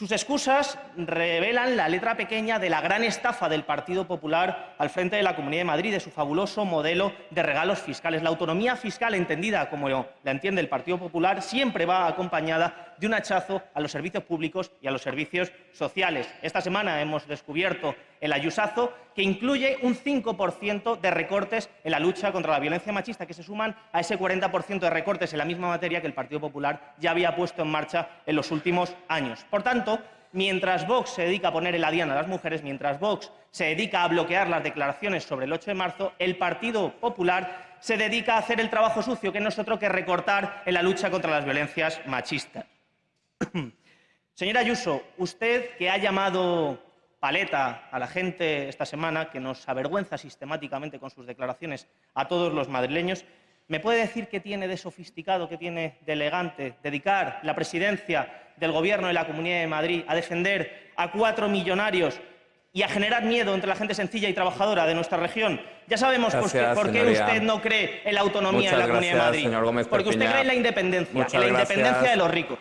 Sus excusas revelan la letra pequeña de la gran estafa del Partido Popular al frente de la Comunidad de Madrid, de su fabuloso modelo de regalos fiscales. La autonomía fiscal, entendida como la entiende el Partido Popular, siempre va acompañada de un hachazo a los servicios públicos y a los servicios sociales. Esta semana hemos descubierto el ayusazo, que incluye un 5% de recortes en la lucha contra la violencia machista, que se suman a ese 40% de recortes en la misma materia que el Partido Popular ya había puesto en marcha en los últimos años. Por tanto, mientras Vox se dedica a poner en la diana a las mujeres, mientras Vox se dedica a bloquear las declaraciones sobre el 8 de marzo, el Partido Popular se dedica a hacer el trabajo sucio, que no es otro que recortar en la lucha contra las violencias machistas. Señora Ayuso, usted que ha llamado paleta a la gente esta semana, que nos avergüenza sistemáticamente con sus declaraciones a todos los madrileños, ¿Me puede decir qué tiene de sofisticado, qué tiene de elegante dedicar la presidencia del Gobierno de la Comunidad de Madrid a defender a cuatro millonarios y a generar miedo entre la gente sencilla y trabajadora de nuestra región? Ya sabemos por qué usted no cree en la autonomía de la Comunidad de Madrid. Porque usted cree en la independencia, en la independencia de los ricos.